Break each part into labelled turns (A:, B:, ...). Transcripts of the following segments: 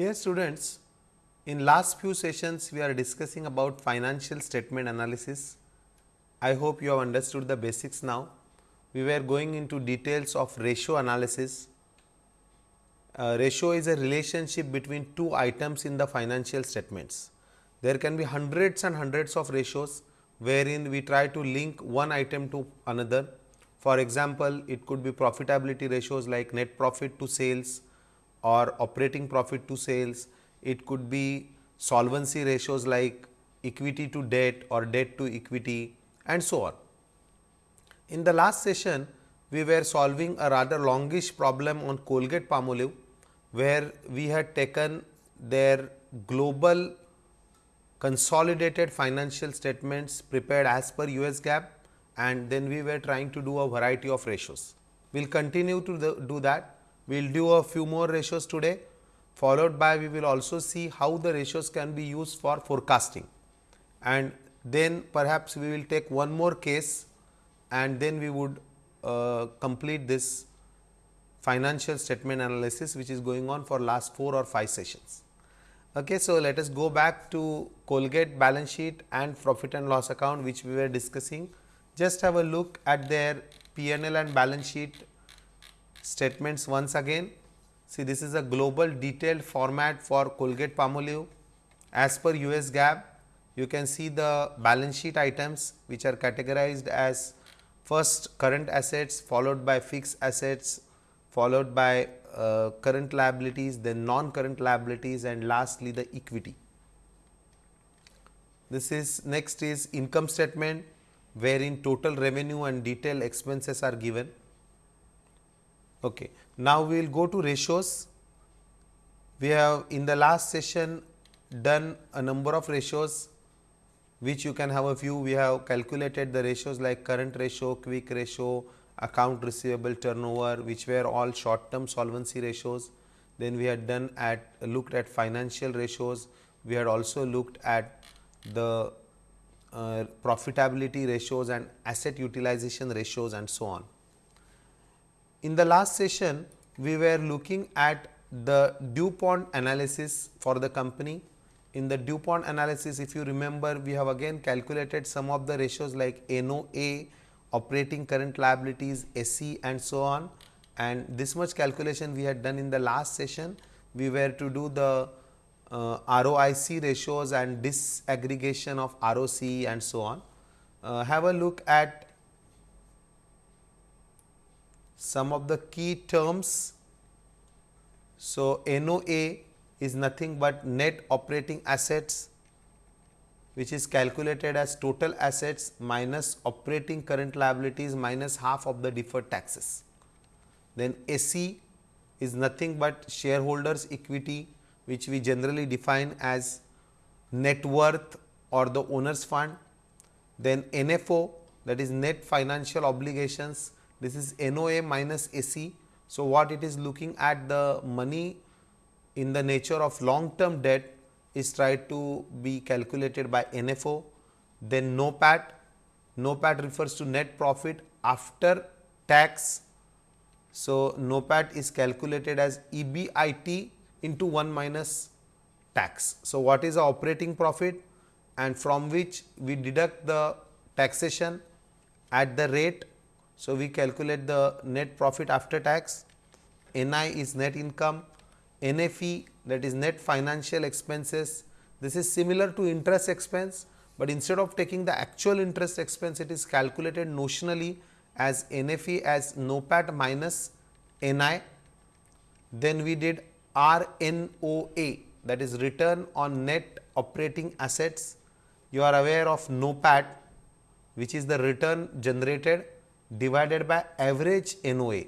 A: Dear students, in last few sessions we are discussing about financial statement analysis. I hope you have understood the basics now. We were going into details of ratio analysis. Uh, ratio is a relationship between two items in the financial statements. There can be hundreds and hundreds of ratios wherein we try to link one item to another. For example, it could be profitability ratios like net profit to sales or operating profit to sales. It could be solvency ratios like equity to debt or debt to equity and so on. In the last session, we were solving a rather longish problem on Colgate Palmolive, where we had taken their global consolidated financial statements prepared as per US GAAP and then we were trying to do a variety of ratios. We will continue to the, do that. We will do a few more ratios today followed by we will also see how the ratios can be used for forecasting and then perhaps we will take one more case and then we would uh, complete this financial statement analysis which is going on for last 4 or 5 sessions. Okay, so, let us go back to Colgate balance sheet and profit and loss account which we were discussing. Just have a look at their P&L and balance sheet statements once again. See this is a global detailed format for Colgate Palmolive. As per US GAAP, you can see the balance sheet items which are categorized as first current assets followed by fixed assets followed by uh, current liabilities, then non-current liabilities and lastly the equity. This is next is income statement wherein total revenue and detailed expenses are given. Okay. Now, we will go to ratios. We have in the last session done a number of ratios which you can have a view. We have calculated the ratios like current ratio, quick ratio, account receivable turnover which were all short term solvency ratios. Then we had done at looked at financial ratios, we had also looked at the uh, profitability ratios and asset utilization ratios and so on. In the last session, we were looking at the DuPont analysis for the company. In the DuPont analysis, if you remember, we have again calculated some of the ratios like NOA operating current liabilities, SE and so on and this much calculation we had done in the last session. We were to do the uh, ROIC ratios and disaggregation of ROC and so on. Uh, have a look at some of the key terms. So, NOA is nothing but net operating assets which is calculated as total assets minus operating current liabilities minus half of the deferred taxes. Then SE is nothing but shareholders equity which we generally define as net worth or the owner's fund. Then NFO that is net financial obligations this is NOA minus SE. So, what it is looking at the money in the nature of long term debt is tried to be calculated by NFO, then NOPAT. NOPAT refers to net profit after tax. So, NOPAT is calculated as EBIT into 1 minus tax. So, what is the operating profit and from which we deduct the taxation at the rate. So, we calculate the net profit after tax, NI is net income, NFE that is net financial expenses. This is similar to interest expense, but instead of taking the actual interest expense, it is calculated notionally as NFE as NOPAT minus NI. Then we did RNOA that is return on net operating assets. You are aware of NOPAT which is the return generated divided by average NOA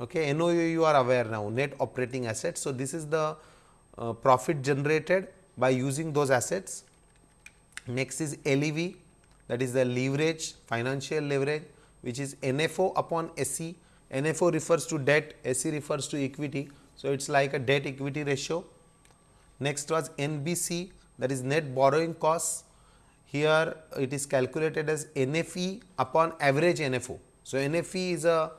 A: Okay, NOA you are aware now net operating assets. So, this is the uh, profit generated by using those assets. Next is LEV that is the leverage financial leverage which is NFO upon SE. NFO refers to debt, SE refers to equity. So, it is like a debt equity ratio. Next was NBC that is net borrowing costs. Here it is calculated as NFE upon average NFO. So, NFE is a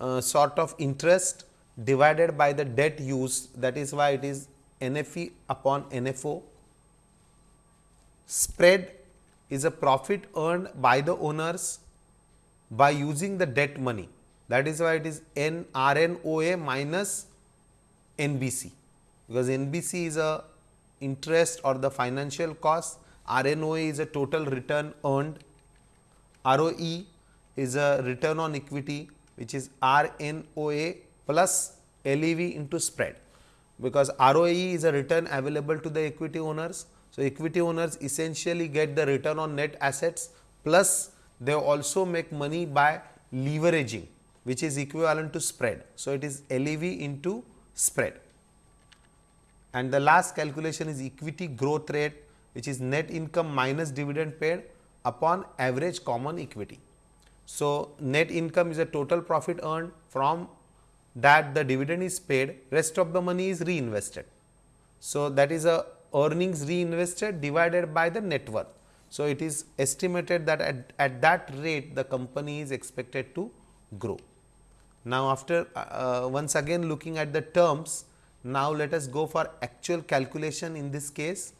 A: uh, sort of interest divided by the debt used that is why it is NFE upon NFO. Spread is a profit earned by the owners by using the debt money that is why it is N RNOA minus NBC because NBC is a interest or the financial cost RNOA is a total return earned ROE is a return on equity which is RNOA plus LEV into spread because ROE is a return available to the equity owners. So, equity owners essentially get the return on net assets plus they also make money by leveraging which is equivalent to spread. So, it is LEV into spread and the last calculation is equity growth rate which is net income minus dividend paid upon average common equity. So, net income is a total profit earned from that the dividend is paid rest of the money is reinvested. So, that is a earnings reinvested divided by the net worth. So, it is estimated that at, at that rate the company is expected to grow. Now, after uh, once again looking at the terms, now let us go for actual calculation in this case.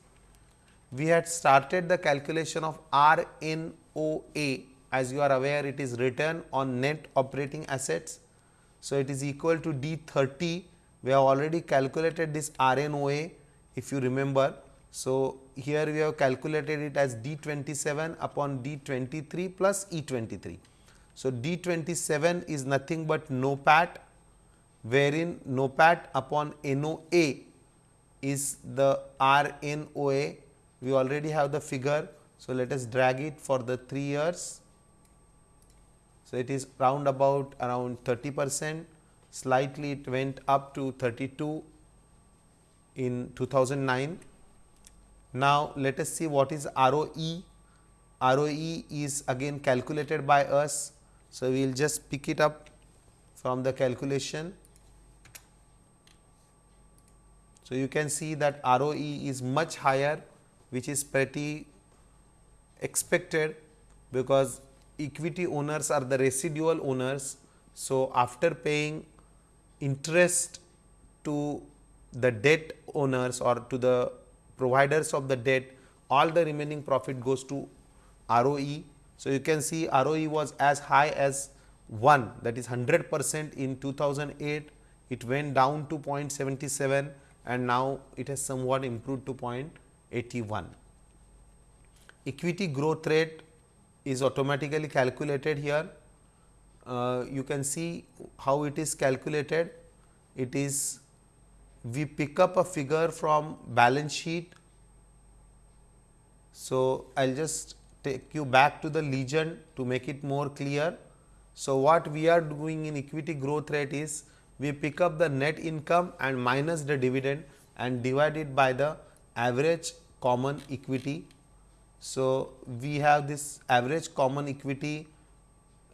A: We had started the calculation of RNOA as you are aware it is return on net operating assets. So, it is equal to D 30 we have already calculated this RNOA if you remember. So, here we have calculated it as D 27 upon D 23 plus E 23. So, D 27 is nothing but NOPAT wherein NOPAT upon NOA is the RNOA we already have the figure. So, let us drag it for the 3 years so, it is round about around 30 percent slightly it went up to 32 in 2009. Now, let us see what is ROE. ROE is again calculated by us. So, we will just pick it up from the calculation. So, you can see that ROE is much higher which is pretty expected because equity owners are the residual owners. So, after paying interest to the debt owners or to the providers of the debt, all the remaining profit goes to ROE. So, you can see ROE was as high as 1 that is 100 percent in 2008, it went down to 0.77 and now it has somewhat improved to 0.81. Equity growth rate is automatically calculated here. Uh, you can see how it is calculated. It is we pick up a figure from balance sheet. So, I will just take you back to the legend to make it more clear. So, what we are doing in equity growth rate is we pick up the net income and minus the dividend and divide it by the average common equity so, we have this average common equity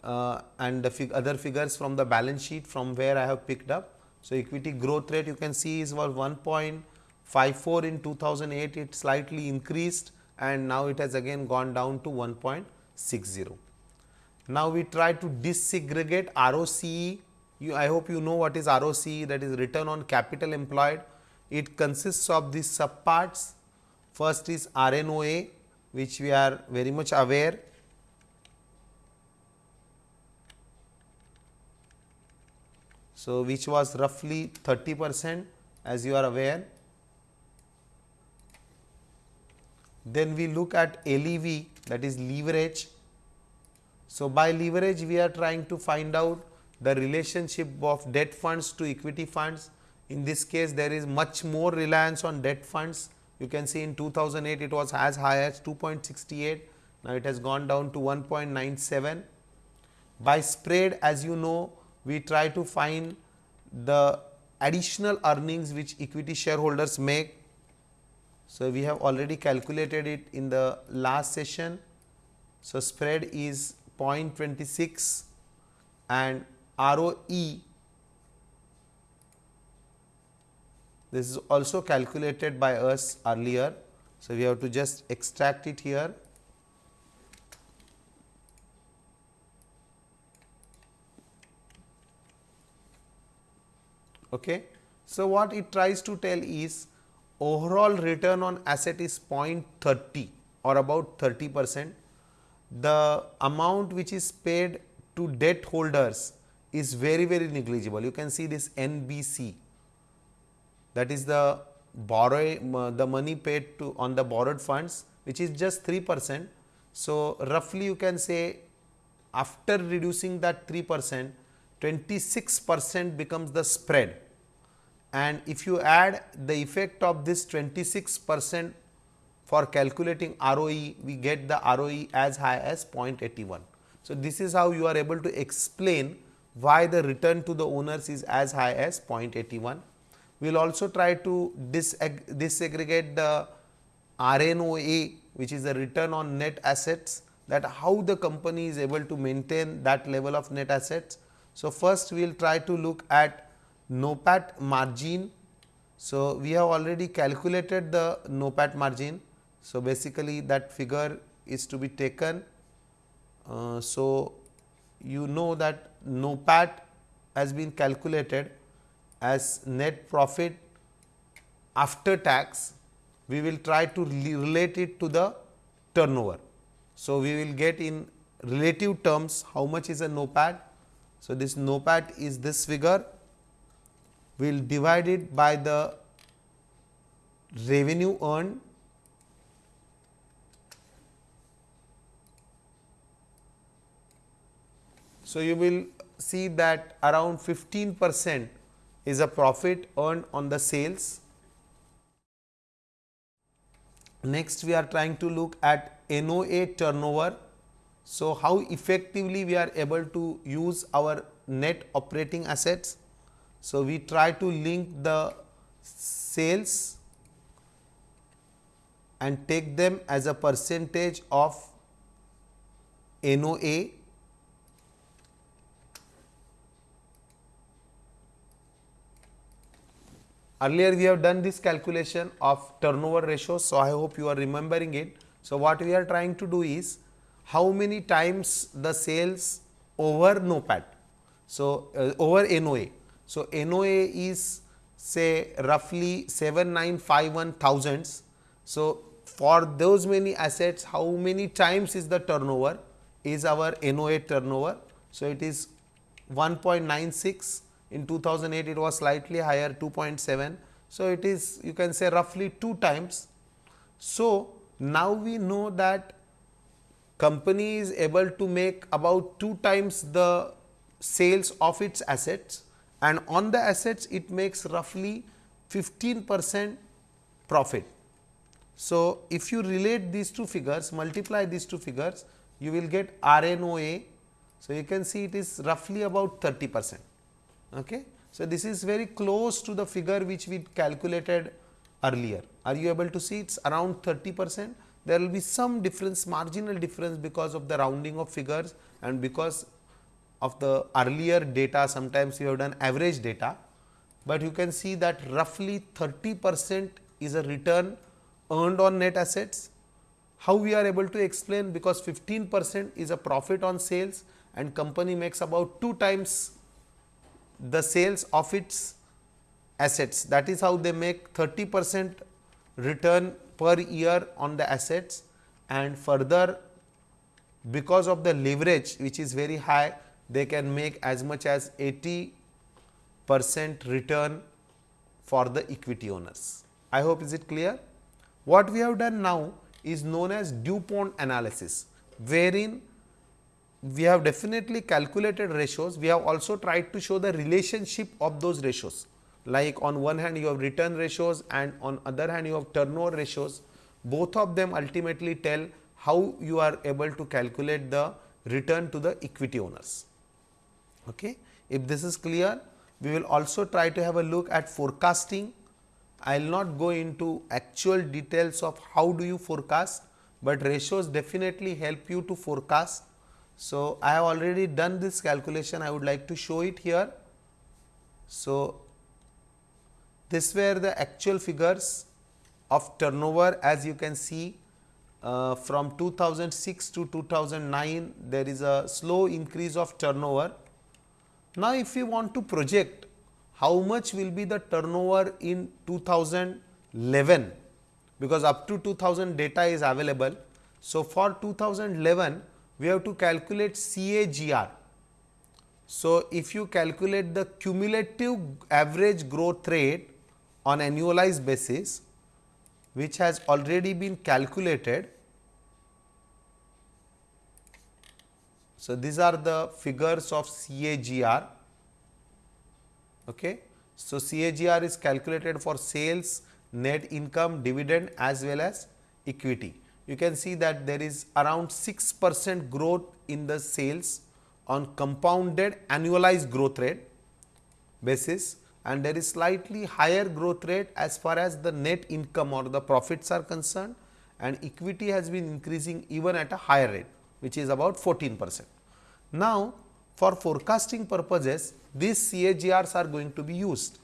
A: uh, and the fig other figures from the balance sheet from where I have picked up. So, equity growth rate you can see is was 1.54 in 2008 it slightly increased and now it has again gone down to 1.60. Now, we try to disaggregate ROCE you, I hope you know what is ROCE that is return on capital employed. It consists of these subparts. First is RNOA which we are very much aware So, which was roughly 30 percent as you are aware. Then we look at LEV that is leverage. So, by leverage we are trying to find out the relationship of debt funds to equity funds. In this case there is much more reliance on debt funds you can see in 2008 it was as high as 2.68, now it has gone down to 1.97. By spread as you know we try to find the additional earnings which equity shareholders make. So, we have already calculated it in the last session. So, spread is 0.26 and ROE This is also calculated by us earlier. So, we have to just extract it here. Okay. So, what it tries to tell is overall return on asset is 0.30 or about 30 percent. The amount which is paid to debt holders is very very negligible. You can see this NBC that is the borrow the money paid to on the borrowed funds which is just 3 percent. So, roughly you can say after reducing that 3 percent 26 percent becomes the spread and if you add the effect of this 26 percent for calculating ROE, we get the ROE as high as 0.81. So, this is how you are able to explain why the return to the owners is as high as 0.81. We will also try to disaggregate the RNOA which is the return on net assets that how the company is able to maintain that level of net assets. So, first we will try to look at NOPAT margin. So, we have already calculated the NOPAT margin. So, basically that figure is to be taken. Uh, so, you know that NOPAT has been calculated as net profit after tax. We will try to relate it to the turnover. So, we will get in relative terms how much is a NOPAT. So, this NOPAT is this figure we will divide it by the revenue earned So, you will see that around 15 percent is a profit earned on the sales. Next, we are trying to look at NOA turnover. So, how effectively we are able to use our net operating assets. So, we try to link the sales and take them as a percentage of NOA Earlier we have done this calculation of turnover ratio. So, I hope you are remembering it. So, what we are trying to do is how many times the sales over NOPAT. So, uh, over NOA. So, NOA is say roughly 7951 thousands. So, for those many assets how many times is the turnover is our NOA turnover. So, it is 1.96 in 2008 it was slightly higher 2.7. So, it is you can say roughly 2 times. So, now we know that company is able to make about 2 times the sales of its assets and on the assets it makes roughly 15 percent profit. So, if you relate these two figures multiply these two figures you will get RNOA. So, you can see it is roughly about 30 percent. Okay. So, this is very close to the figure which we calculated earlier. Are you able to see it is around 30 percent? There will be some difference marginal difference because of the rounding of figures and because of the earlier data sometimes you have done average data, but you can see that roughly 30 percent is a return earned on net assets. How we are able to explain because 15 percent is a profit on sales and company makes about 2 times the sales of its assets that is how they make 30 percent return per year on the assets and further because of the leverage which is very high they can make as much as 80 percent return for the equity owners. I hope is it clear. What we have done now is known as DuPont analysis, wherein we have definitely calculated ratios. We have also tried to show the relationship of those ratios. Like on one hand you have return ratios and on other hand you have turnover ratios. Both of them ultimately tell how you are able to calculate the return to the equity owners. Okay. If this is clear, we will also try to have a look at forecasting. I will not go into actual details of how do you forecast, but ratios definitely help you to forecast. So, I have already done this calculation, I would like to show it here. So, this were the actual figures of turnover as you can see uh, from 2006 to 2009 there is a slow increase of turnover now, if we want to project how much will be the turnover in 2011 because up to 2000 data is available. So, for 2011 we have to calculate CAGR. So, if you calculate the cumulative average growth rate on annualized basis which has already been calculated. So, these are the figures of CAGR. Okay. So, CAGR is calculated for sales, net income, dividend as well as equity. You can see that there is around 6 percent growth in the sales on compounded annualized growth rate basis and there is slightly higher growth rate as far as the net income or the profits are concerned and equity has been increasing even at a higher rate which is about 14 percent. Now, for forecasting purposes these CAGRs are going to be used.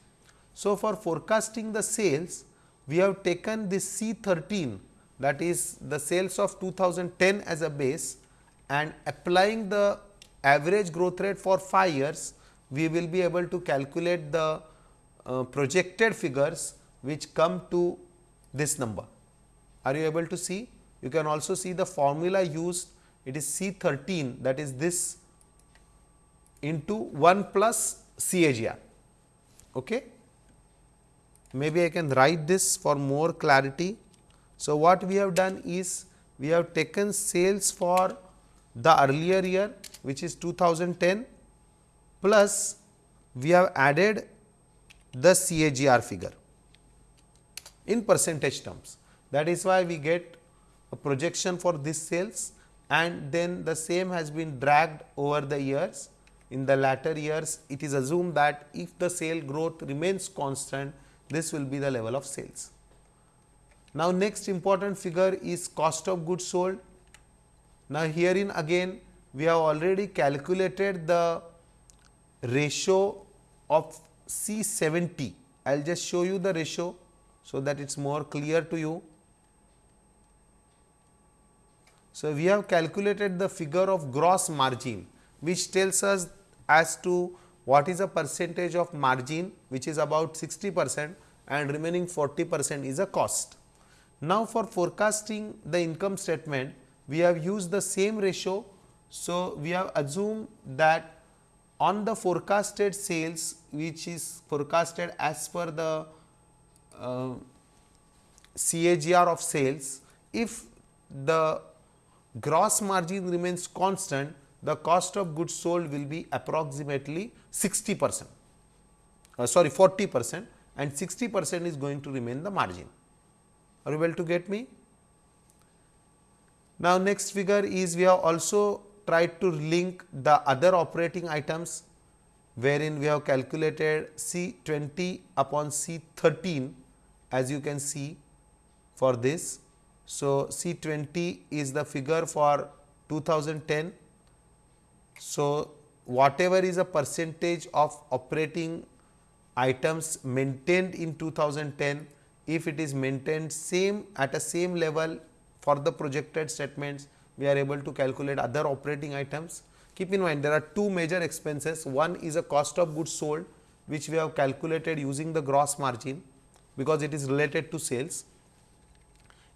A: So, for forecasting the sales we have taken this C 13 that is the sales of 2010 as a base and applying the average growth rate for 5 years we will be able to calculate the uh, projected figures which come to this number. Are you able to see? You can also see the formula used it is C 13 that is this into 1 plus CAGR. Okay. Maybe I can write this for more clarity. So, what we have done is we have taken sales for the earlier year which is 2010 plus we have added the CAGR figure in percentage terms. That is why we get a projection for this sales and then the same has been dragged over the years. In the latter years, it is assumed that if the sale growth remains constant, this will be the level of sales. Now, next important figure is cost of goods sold. Now, herein again we have already calculated the ratio of C 70. I will just show you the ratio, so that it is more clear to you. So, we have calculated the figure of gross margin which tells us as to what is a percentage of margin which is about 60 percent and remaining 40 percent is a cost. Now, for forecasting the income statement we have used the same ratio. So, we have assumed that on the forecasted sales which is forecasted as per the uh, CAGR of sales, if the gross margin remains constant, the cost of goods sold will be approximately 60 percent, uh, sorry 40 percent and 60 percent is going to remain the margin. Are you able to get me? Now, next figure is we have also tried to link the other operating items wherein we have calculated C 20 upon C 13 as you can see for this. So, C 20 is the figure for 2010. So, whatever is a percentage of operating items maintained in 2010, if it is maintained same at a same level for the projected statements, we are able to calculate other operating items. Keep in mind there are two major expenses, one is a cost of goods sold which we have calculated using the gross margin because it is related to sales.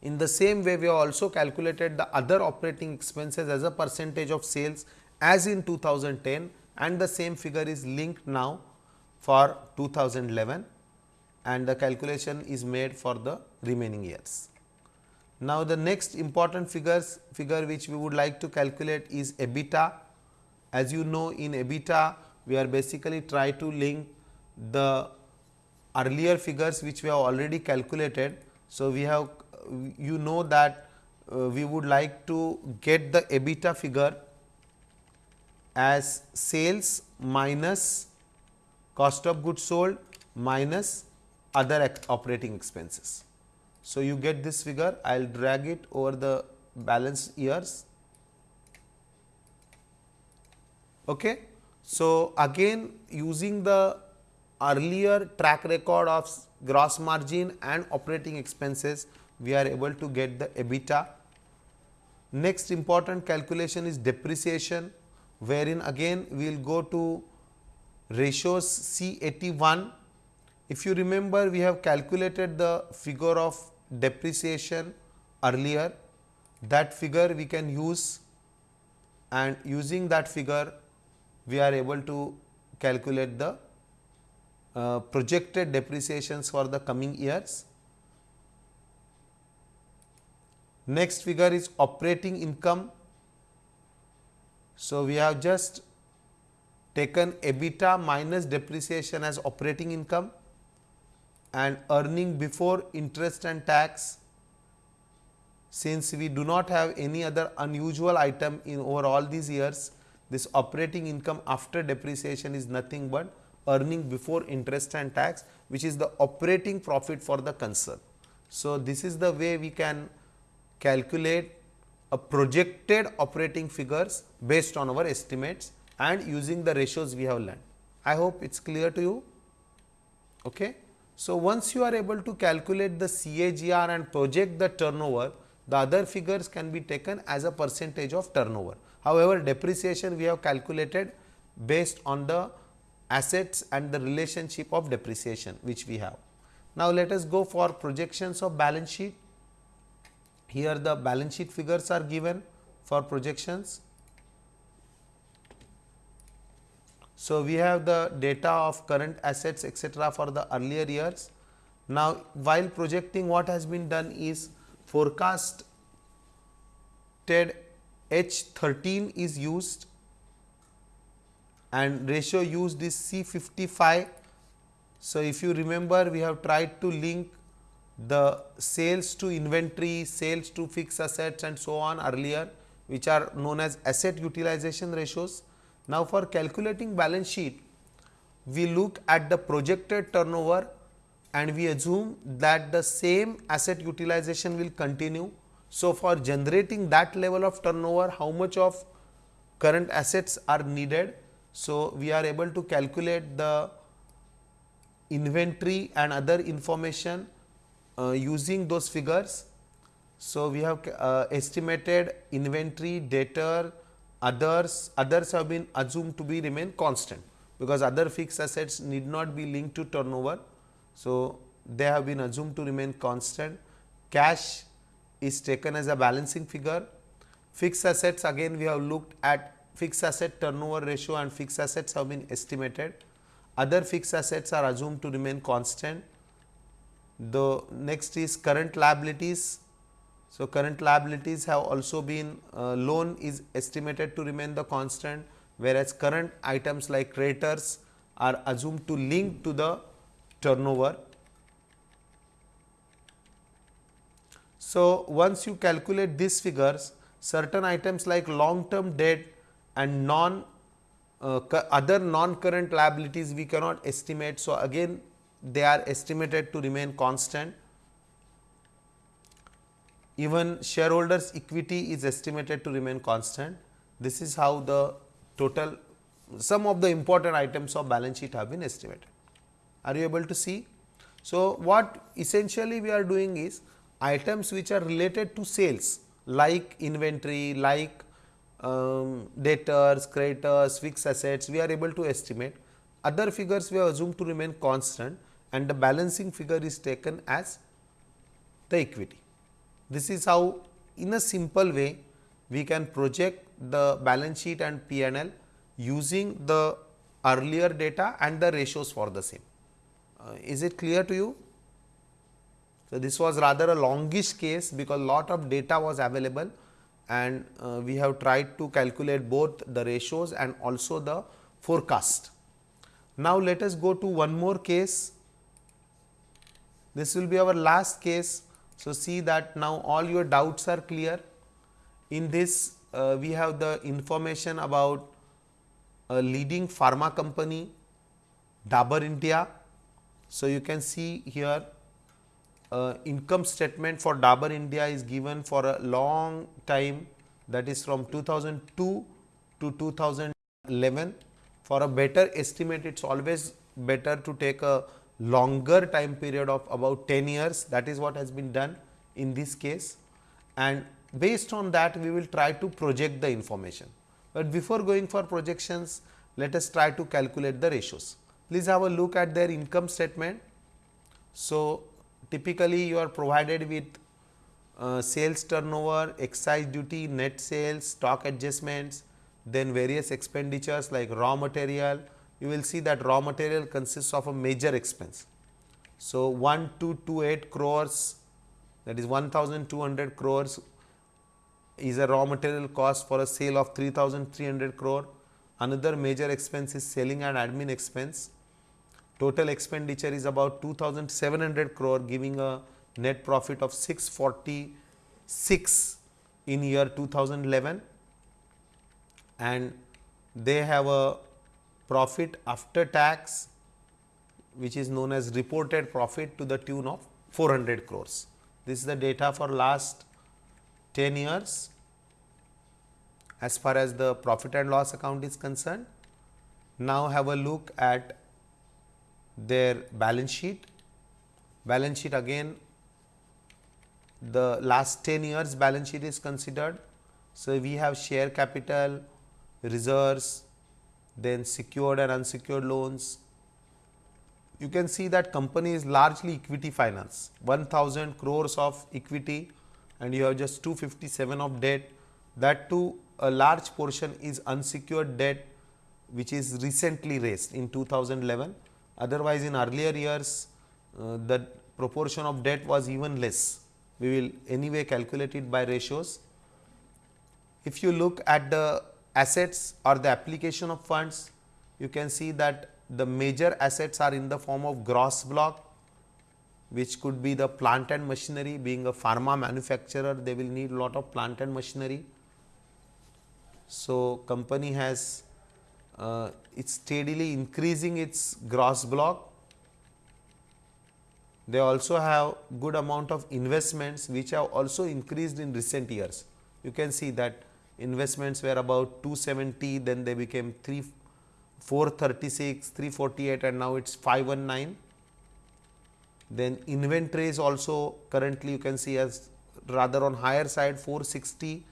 A: In the same way we have also calculated the other operating expenses as a percentage of sales as in 2010 and the same figure is linked now for 2011 and the calculation is made for the remaining years. Now, the next important figures figure which we would like to calculate is EBITDA. As you know in EBITDA we are basically try to link the earlier figures which we have already calculated. So, we have you know that uh, we would like to get the EBITDA figure as sales minus cost of goods sold minus other operating expenses. So, you get this figure I will drag it over the balance years. Okay. So, again using the earlier track record of gross margin and operating expenses we are able to get the EBITDA. Next important calculation is depreciation wherein again we will go to ratios C81. If you remember we have calculated the figure of depreciation earlier that figure we can use and using that figure we are able to calculate the uh, projected depreciations for the coming years. Next figure is operating income. So, we have just taken EBITDA minus depreciation as operating income and earning before interest and tax since we do not have any other unusual item in over all these years this operating income after depreciation is nothing but earning before interest and tax which is the operating profit for the concern. So, this is the way we can calculate a projected operating figures based on our estimates and using the ratios we have learned. I hope it is clear to you. Okay. So, once you are able to calculate the CAGR and project the turnover, the other figures can be taken as a percentage of turnover. However, depreciation we have calculated based on the assets and the relationship of depreciation which we have. Now, let us go for projections of balance sheet. Here the balance sheet figures are given for projections. So, we have the data of current assets etc., for the earlier years. Now, while projecting what has been done is forecasted H 13 is used and ratio used is C 55. So, if you remember we have tried to link the sales to inventory, sales to fixed assets and so on earlier which are known as asset utilization ratios. Now, for calculating balance sheet we look at the projected turnover and we assume that the same asset utilization will continue. So, for generating that level of turnover how much of current assets are needed so, we are able to calculate the inventory and other information uh, using those figures. So, we have uh, estimated inventory, debtor, others, others have been assumed to be remain constant because other fixed assets need not be linked to turnover. So, they have been assumed to remain constant. Cash is taken as a balancing figure. Fixed assets again we have looked at fixed asset turnover ratio and fixed assets have been estimated. Other fixed assets are assumed to remain constant. The next is current liabilities. So, current liabilities have also been uh, loan is estimated to remain the constant, whereas current items like creditors are assumed to link to the turnover. So, once you calculate these figures, certain items like long term debt and non uh, other non current liabilities we cannot estimate. So, again they are estimated to remain constant. Even shareholders equity is estimated to remain constant. This is how the total some of the important items of balance sheet have been estimated. Are you able to see? So, what essentially we are doing is items which are related to sales like inventory, like um, debtors, creditors, fixed assets we are able to estimate. Other figures we have assumed to remain constant and the balancing figure is taken as the equity. This is how in a simple way we can project the balance sheet and P&L using the earlier data and the ratios for the same. Uh, is it clear to you? So, this was rather a longish case because lot of data was available and uh, we have tried to calculate both the ratios and also the forecast. Now, let us go to one more case. This will be our last case. So, see that now all your doubts are clear. In this uh, we have the information about a leading pharma company Dabur India. So, you can see here uh, income statement for Dabur India is given for a long time that is from 2002 to 2011. For a better estimate, it is always better to take a longer time period of about 10 years that is what has been done in this case and based on that we will try to project the information. But before going for projections let us try to calculate the ratios. Please have a look at their income statement. So, typically you are provided with uh, sales turnover, excise duty, net sales, stock adjustments, then various expenditures like raw material. You will see that raw material consists of a major expense. So, 1228 crores that is 1200 crores is a raw material cost for a sale of 3300 crore. Another major expense is selling and admin expense. Total expenditure is about 2700 crore giving a net profit of 646 in year 2011 and they have a profit after tax which is known as reported profit to the tune of 400 crores. This is the data for last 10 years as far as the profit and loss account is concerned. Now, have a look at their balance sheet. Balance sheet again the last 10 years balance sheet is considered. So, we have share capital, reserves, then secured and unsecured loans. You can see that company is largely equity finance, 1000 crores of equity and you have just 257 of debt. That too a large portion is unsecured debt which is recently raised in 2011. Otherwise, in earlier years uh, the proportion of debt was even less. We will anyway calculate it by ratios. If you look at the assets or the application of funds, you can see that the major assets are in the form of gross block which could be the plant and machinery being a pharma manufacturer they will need lot of plant and machinery. So, company has uh, it's steadily increasing its gross block. They also have good amount of investments which have also increased in recent years. You can see that investments were about 270 then they became 3 436 348 and now it's 519 then inventory is also currently you can see as rather on higher side 460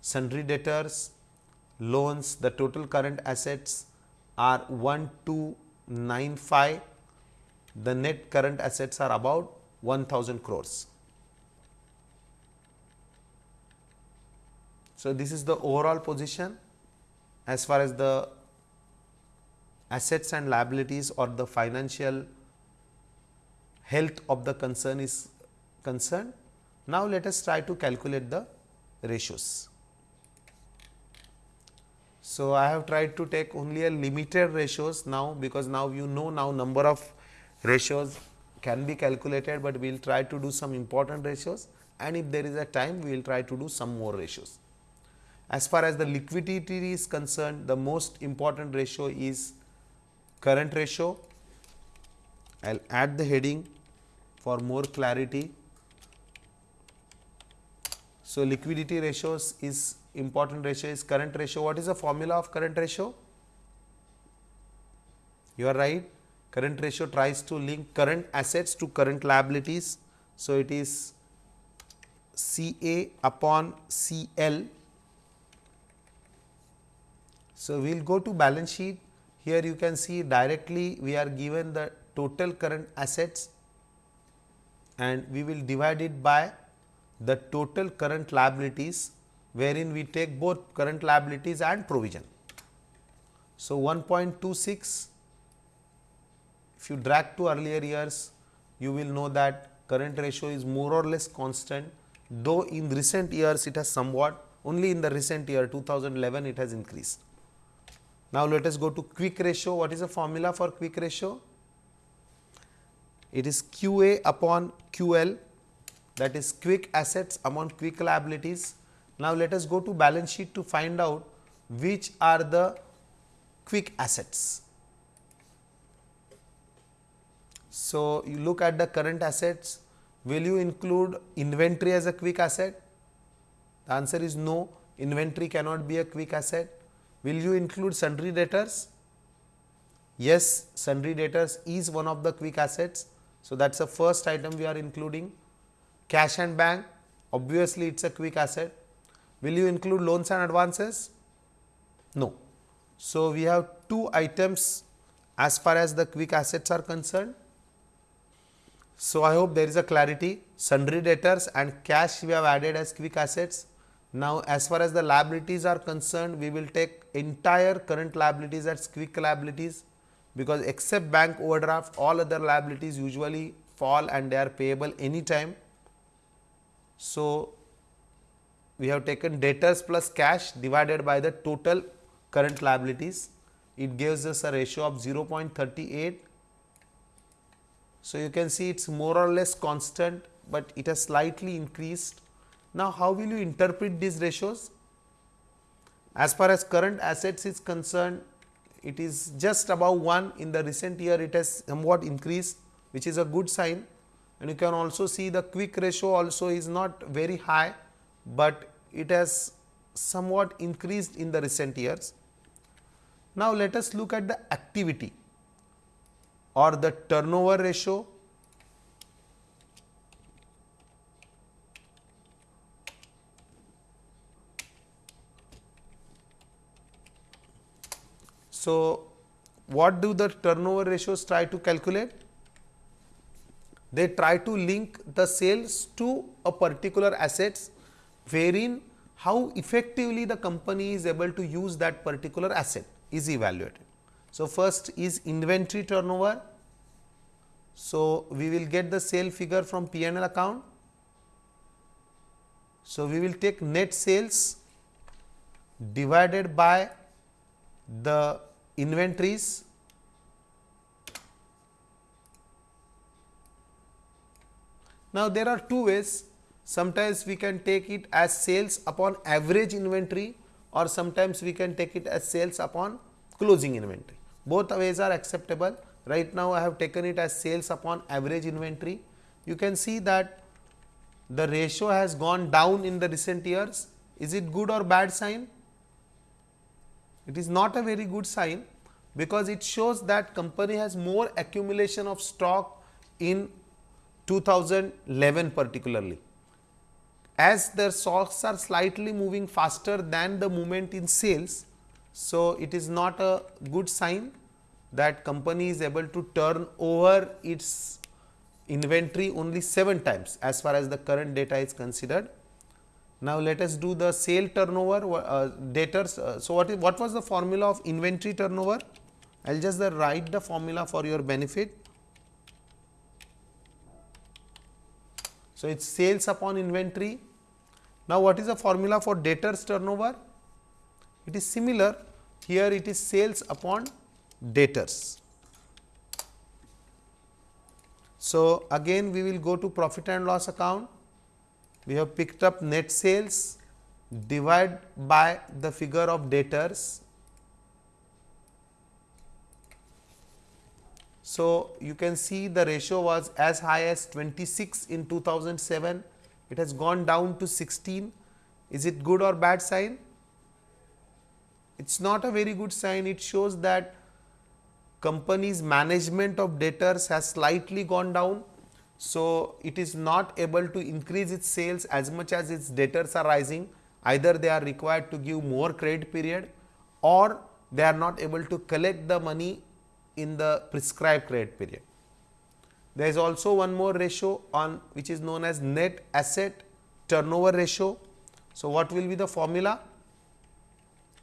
A: sundry debtors loans the total current assets are 1295 the net current assets are about 1000 crores so this is the overall position as far as the assets and liabilities or the financial health of the concern is concerned. Now, let us try to calculate the ratios. So, I have tried to take only a limited ratios now because now you know now number of ratios can be calculated, but we will try to do some important ratios and if there is a time we will try to do some more ratios. As far as the liquidity is concerned, the most important ratio is current ratio. I will add the heading for more clarity. So, liquidity ratios is important ratio is current ratio. What is the formula of current ratio? You are right. Current ratio tries to link current assets to current liabilities. So, it is C A upon C L. So, we will go to balance sheet. Here you can see directly we are given the total current assets and we will divide it by the total current liabilities wherein we take both current liabilities and provision. So, 1.26 if you drag to earlier years you will know that current ratio is more or less constant though in recent years it has somewhat only in the recent year 2011 it has increased. Now, let us go to quick ratio. What is the formula for quick ratio? It is QA upon QL that is quick assets among quick liabilities. Now, let us go to balance sheet to find out which are the quick assets. So, you look at the current assets, will you include inventory as a quick asset? The answer is no, inventory cannot be a quick asset. Will you include sundry debtors? Yes, sundry debtors is one of the quick assets so, that is the first item we are including cash and bank obviously it is a quick asset. Will you include loans and advances? No. So, we have two items as far as the quick assets are concerned. So, I hope there is a clarity sundry debtors and cash we have added as quick assets. Now, as far as the liabilities are concerned, we will take entire current liabilities as quick liabilities because except bank overdraft all other liabilities usually fall and they are payable anytime. So, we have taken debtors plus cash divided by the total current liabilities. It gives us a ratio of 0.38. So, you can see it is more or less constant, but it has slightly increased. Now, how will you interpret these ratios? As far as current assets is concerned, it is just above 1 in the recent year it has somewhat increased which is a good sign and you can also see the quick ratio also is not very high, but it has somewhat increased in the recent years. Now, let us look at the activity or the turnover ratio So, what do the turnover ratios try to calculate? They try to link the sales to a particular assets wherein how effectively the company is able to use that particular asset is evaluated. So, first is inventory turnover. So, we will get the sale figure from P and L account. So, we will take net sales divided by the inventories Now, there are two ways sometimes we can take it as sales upon average inventory or sometimes we can take it as sales upon closing inventory. Both ways are acceptable. Right now, I have taken it as sales upon average inventory. You can see that the ratio has gone down in the recent years. Is it good or bad sign? It is not a very good sign because it shows that company has more accumulation of stock in 2011 particularly. As their stocks are slightly moving faster than the movement in sales, so it is not a good sign that company is able to turn over its inventory only 7 times as far as the current data is considered. Now, let us do the sale turnover uh, debtors. Uh, so, what is what was the formula of inventory turnover? I will just write the formula for your benefit. So, it is sales upon inventory. Now, what is the formula for debtors turnover? It is similar here it is sales upon debtors. So, again we will go to profit and loss account we have picked up net sales divide by the figure of debtors. So, you can see the ratio was as high as 26 in 2007, it has gone down to 16. Is it good or bad sign? It is not a very good sign, it shows that company's management of debtors has slightly gone down so, it is not able to increase its sales as much as its debtors are rising either they are required to give more credit period or they are not able to collect the money in the prescribed credit period. There is also one more ratio on which is known as net asset turnover ratio. So, what will be the formula?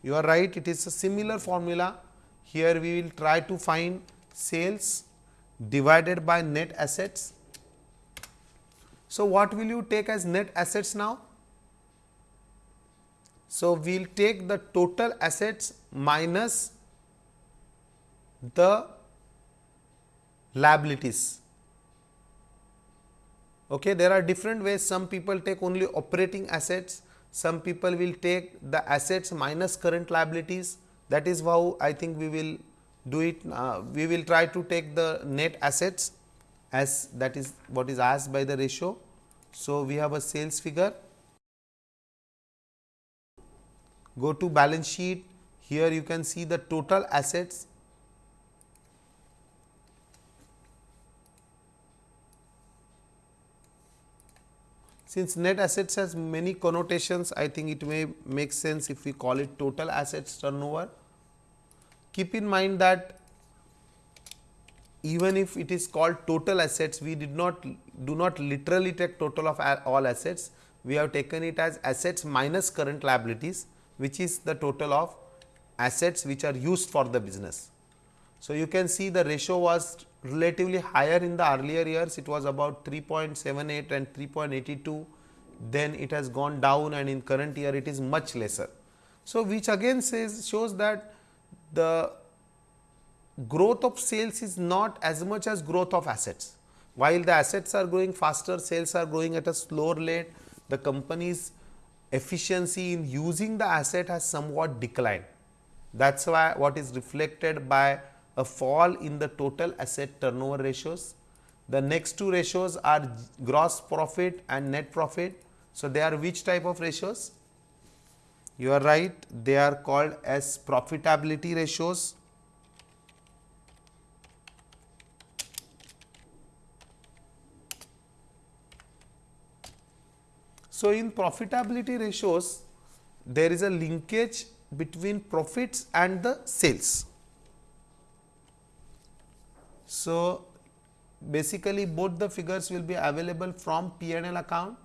A: You are right it is a similar formula here we will try to find sales divided by net assets so, what will you take as net assets now? So, we will take the total assets minus the liabilities. Okay, there are different ways some people take only operating assets, some people will take the assets minus current liabilities that is how I think we will do it. Uh, we will try to take the net assets as that is what is asked by the ratio. So, we have a sales figure, go to balance sheet, here you can see the total assets Since net assets has many connotations, I think it may make sense if we call it total assets turnover. keep in mind that even if it is called total assets, we did not do not literally take total of all assets. We have taken it as assets minus current liabilities, which is the total of assets which are used for the business. So, you can see the ratio was relatively higher in the earlier years, it was about 3.78 and 3.82, then it has gone down and in current year it is much lesser. So, which again says shows that the growth of sales is not as much as growth of assets. While the assets are growing faster, sales are growing at a slower rate, the company's efficiency in using the asset has somewhat declined. That is why what is reflected by a fall in the total asset turnover ratios. The next two ratios are gross profit and net profit. So, they are which type of ratios? You are right, they are called as profitability ratios. So, in profitability ratios, there is a linkage between profits and the sales. So, basically both the figures will be available from P and L account.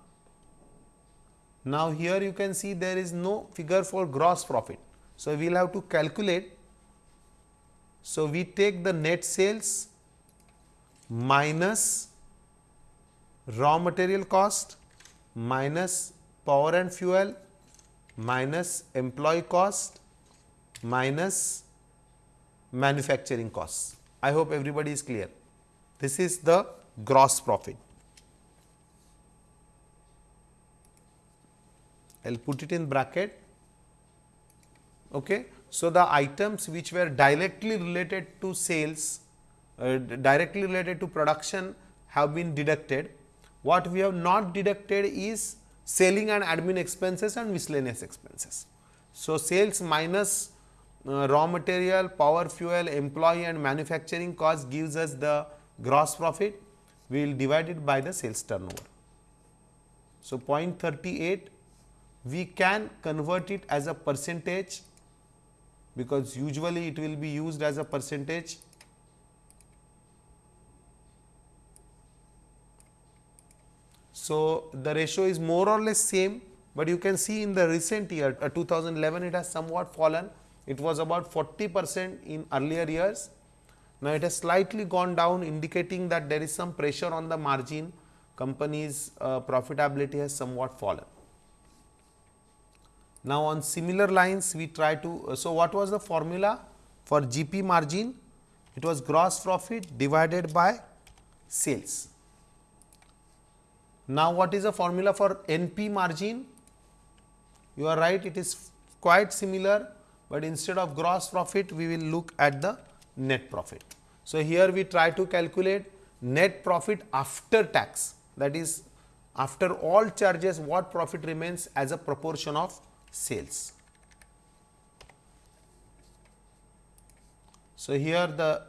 A: Now, here you can see there is no figure for gross profit. So, we will have to calculate. So, we take the net sales minus raw material cost minus power and fuel minus employee cost minus manufacturing costs. I hope everybody is clear. This is the gross profit. I will put it in bracket. Okay. So, the items which were directly related to sales, uh, directly related to production have been deducted. What we have not deducted is selling and admin expenses and miscellaneous expenses. So, sales minus uh, raw material, power, fuel, employee and manufacturing cost gives us the gross profit, we will divide it by the sales turnover. So, 0.38 we can convert it as a percentage because usually it will be used as a percentage. So, the ratio is more or less same, but you can see in the recent year uh, 2011 it has somewhat fallen it was about 40 percent in earlier years. Now, it has slightly gone down indicating that there is some pressure on the margin company's uh, profitability has somewhat fallen. Now, on similar lines we try to, uh, so what was the formula for GP margin? It was gross profit divided by sales. Now, what is the formula for NP margin? You are right, it is quite similar but instead of gross profit we will look at the net profit. So, here we try to calculate net profit after tax that is after all charges what profit remains as a proportion of sales. So, here the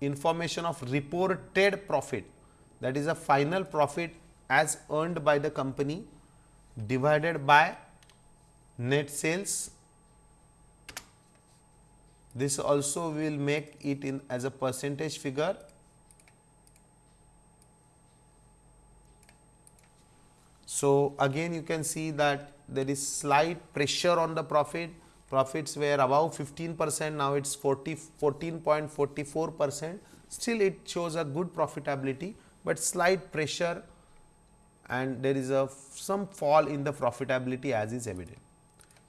A: information of reported profit that is a final profit as earned by the company divided by net sales. This also will make it in as a percentage figure. So, again you can see that there is slight pressure on the profit, profits were above 15 percent, now it is 40, 14.44 percent, still it shows a good profitability, but slight pressure and there is a some fall in the profitability as is evident.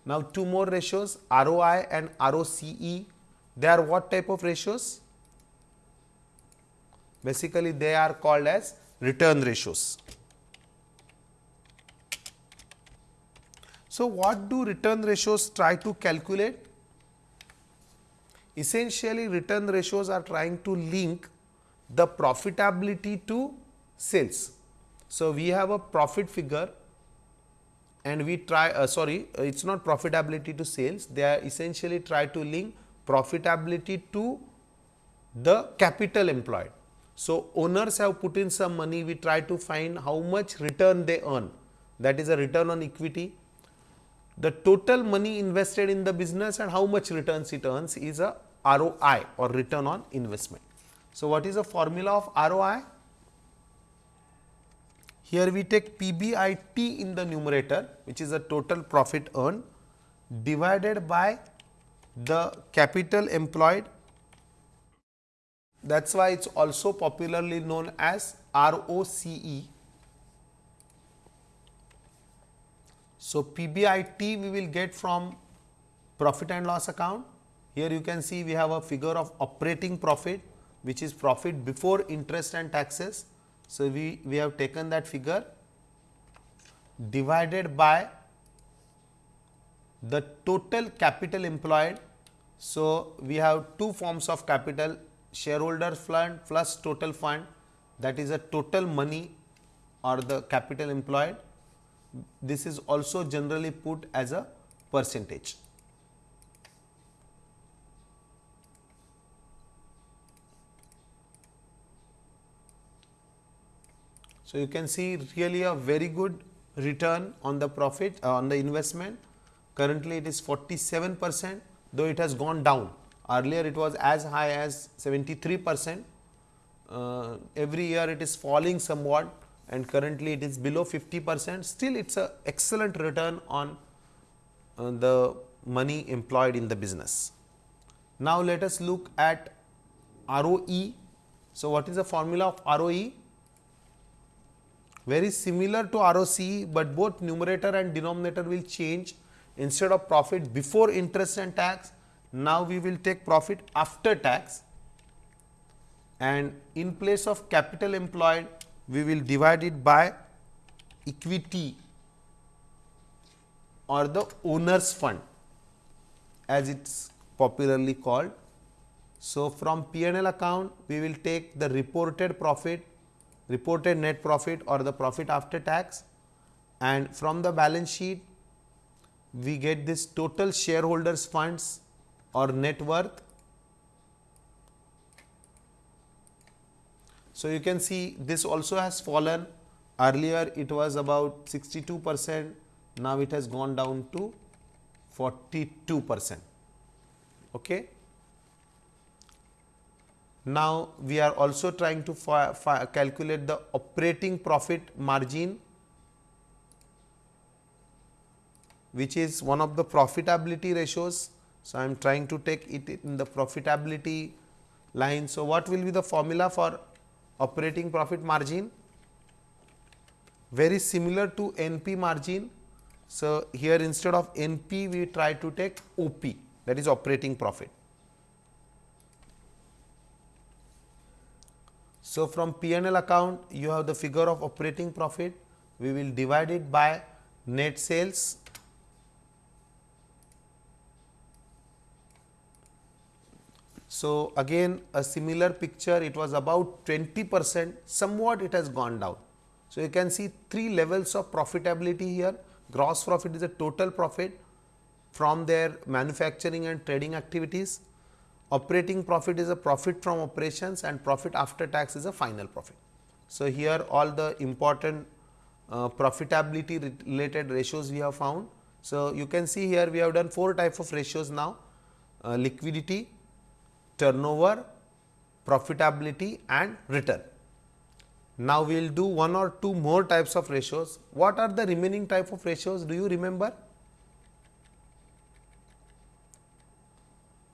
A: Now, two more ratios ROI and ROCE they are what type of ratios? Basically, they are called as return ratios. So, what do return ratios try to calculate? Essentially, return ratios are trying to link the profitability to sales. So, we have a profit figure and we try uh, sorry it is not profitability to sales they are essentially try to link profitability to the capital employed. So, owners have put in some money, we try to find how much return they earn that is a return on equity. The total money invested in the business and how much returns it earns is a ROI or return on investment. So, what is the formula of ROI? Here we take PBIT in the numerator which is the total profit earned divided by the capital employed that is why it is also popularly known as ROCE. So, PBIT we will get from profit and loss account. Here you can see we have a figure of operating profit which is profit before interest and taxes. So, we, we have taken that figure divided by the total capital employed. So, we have two forms of capital shareholder fund plus total fund that is a total money or the capital employed. This is also generally put as a percentage. So, you can see really a very good return on the profit uh, on the investment. Currently, it is 47 percent though it has gone down Earlier it was as high as 73 percent. Uh, every year it is falling somewhat and currently it is below 50 percent. Still it is a excellent return on uh, the money employed in the business. Now, let us look at ROE. So, what is the formula of ROE? Very similar to ROCE, but both numerator and denominator will change instead of profit before interest and tax now, we will take profit after tax and in place of capital employed, we will divide it by equity or the owner's fund as it is popularly called. So, from P&L account, we will take the reported profit, reported net profit or the profit after tax and from the balance sheet, we get this total shareholders funds or net worth. So, you can see this also has fallen earlier it was about 62 percent now it has gone down to 42 percent. Okay. Now, we are also trying to calculate the operating profit margin which is one of the profitability ratios so, I am trying to take it in the profitability line. So, what will be the formula for operating profit margin? Very similar to NP margin. So, here instead of NP we try to take OP that is operating profit. So, from P&L account you have the figure of operating profit. We will divide it by net sales. So, again a similar picture. It was about 20 percent. Somewhat it has gone down. So, you can see three levels of profitability here. Gross profit is a total profit from their manufacturing and trading activities. Operating profit is a profit from operations and profit after tax is a final profit. So, here all the important uh, profitability related ratios we have found. So, you can see here we have done four types of ratios now uh, liquidity, turnover, profitability and return. Now, we will do one or two more types of ratios. What are the remaining type of ratios? Do you remember?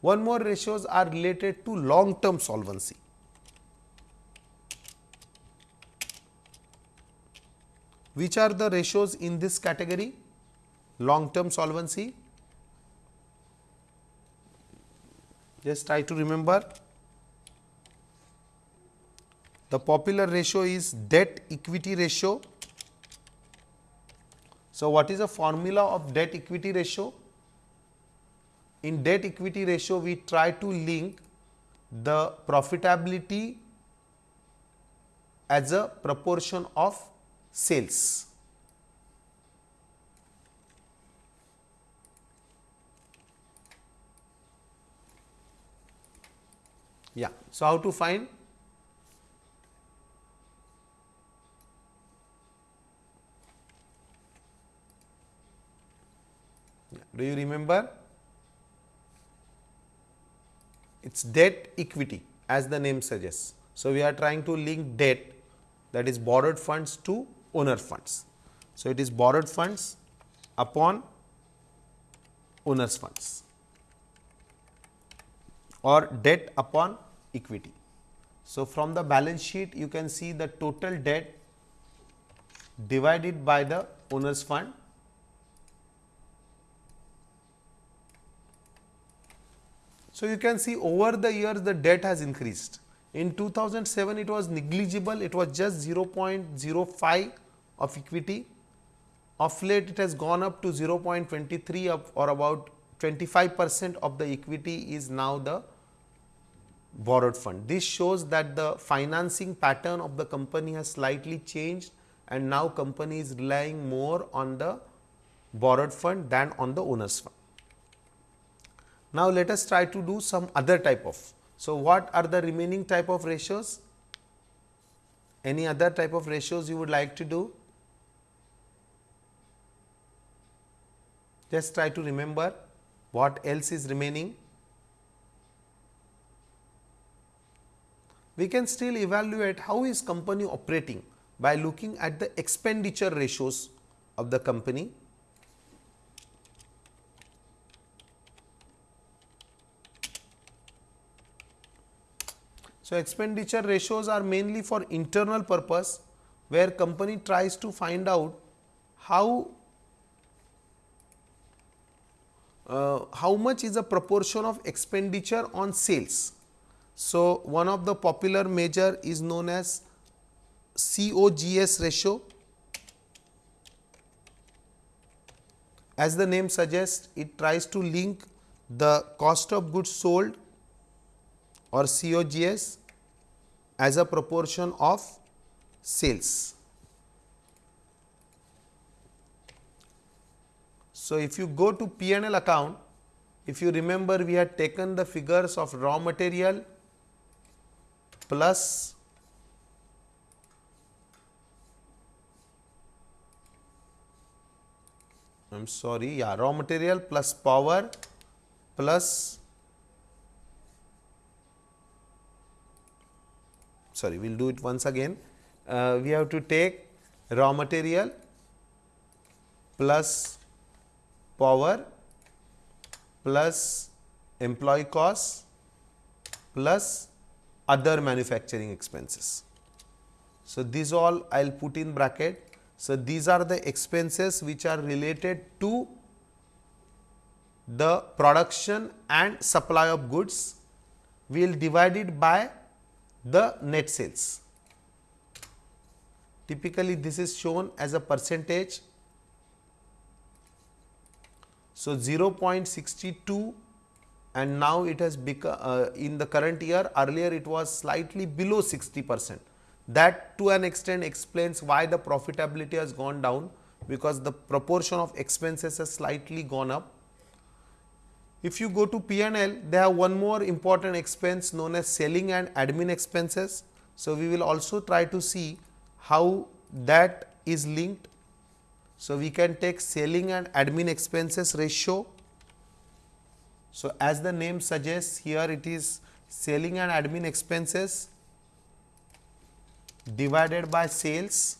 A: One more ratios are related to long term solvency. Which are the ratios in this category? Long term solvency. just try to remember the popular ratio is debt equity ratio. So, what is the formula of debt equity ratio? In debt equity ratio, we try to link the profitability as a proportion of sales. Yeah. So, how to find? Do you remember? It is debt equity as the name suggests. So, we are trying to link debt that is borrowed funds to owner funds. So, it is borrowed funds upon owner's funds or debt upon equity. So, from the balance sheet you can see the total debt divided by the owner's fund So, you can see over the years the debt has increased. In 2007 it was negligible, it was just 0.05 of equity. Of late it has gone up to 0.23 or about 25 percent of the equity is now the borrowed fund. This shows that the financing pattern of the company has slightly changed and now company is relying more on the borrowed fund than on the owner's fund. Now, let us try to do some other type of. So, what are the remaining type of ratios? Any other type of ratios you would like to do? Just try to remember what else is remaining. We can still evaluate how is company operating by looking at the expenditure ratios of the company So, expenditure ratios are mainly for internal purpose where company tries to find out how uh, how much is the proportion of expenditure on sales. So, one of the popular measure is known as COGS ratio. As the name suggests, it tries to link the cost of goods sold or COGS as a proportion of sales. So, if you go to P and L account, if you remember we had taken the figures of raw material plus I am sorry, yeah, raw material plus power plus sorry we will do it once again. Uh, we have to take raw material plus power plus employee costs plus other manufacturing expenses. So, these all I will put in bracket. So, these are the expenses which are related to the production and supply of goods. We will divide it by the net sales. Typically, this is shown as a percentage. So, 0.62 and now it has become uh, in the current year earlier it was slightly below 60 percent. That to an extent explains why the profitability has gone down because the proportion of expenses has slightly gone up if you go to P&L, they have one more important expense known as selling and admin expenses. So, we will also try to see how that is linked. So, we can take selling and admin expenses ratio. So, as the name suggests here it is selling and admin expenses divided by sales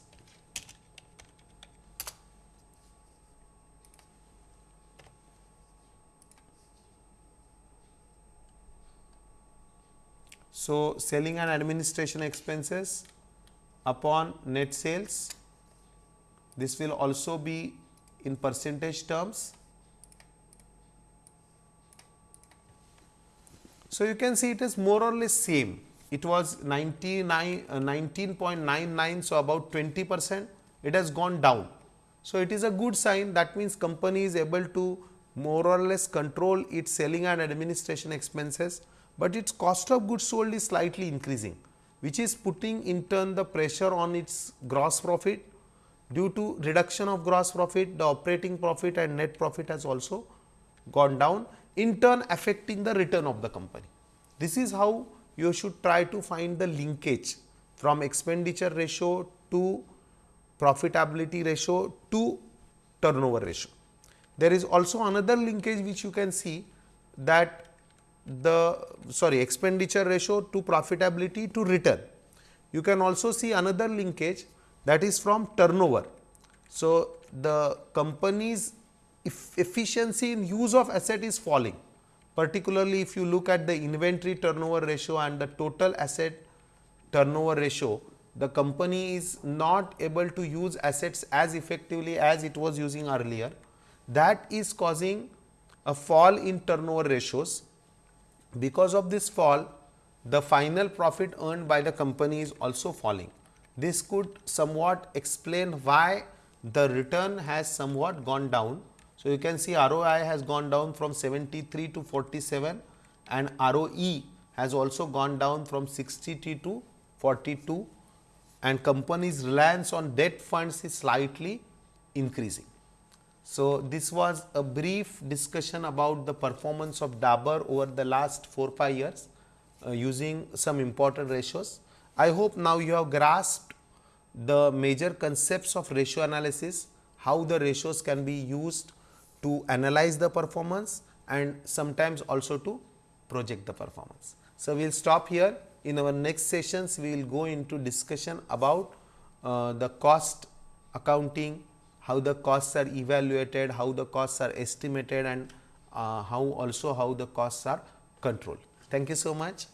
A: So, selling and administration expenses upon net sales, this will also be in percentage terms. So, you can see it is more or less same. It was 99, uh, 19.99, so about 20 percent, it has gone down. So, it is a good sign that means company is able to more or less control its selling and administration expenses but its cost of goods sold is slightly increasing which is putting in turn the pressure on its gross profit due to reduction of gross profit the operating profit and net profit has also gone down in turn affecting the return of the company. This is how you should try to find the linkage from expenditure ratio to profitability ratio to turnover ratio. There is also another linkage which you can see that the sorry expenditure ratio to profitability to return. You can also see another linkage that is from turnover. So, the company's efficiency in use of asset is falling particularly if you look at the inventory turnover ratio and the total asset turnover ratio the company is not able to use assets as effectively as it was using earlier that is causing a fall in turnover ratios. Because of this fall, the final profit earned by the company is also falling. This could somewhat explain why the return has somewhat gone down. So, you can see ROI has gone down from 73 to 47 and ROE has also gone down from 60 to 42 and company's reliance on debt funds is slightly increasing. So, this was a brief discussion about the performance of Dabur over the last 4 5 years uh, using some important ratios. I hope now you have grasped the major concepts of ratio analysis, how the ratios can be used to analyze the performance and sometimes also to project the performance. So, we will stop here in our next sessions we will go into discussion about uh, the cost accounting how the costs are evaluated, how the costs are estimated and uh, how also how the costs are controlled. Thank you so much.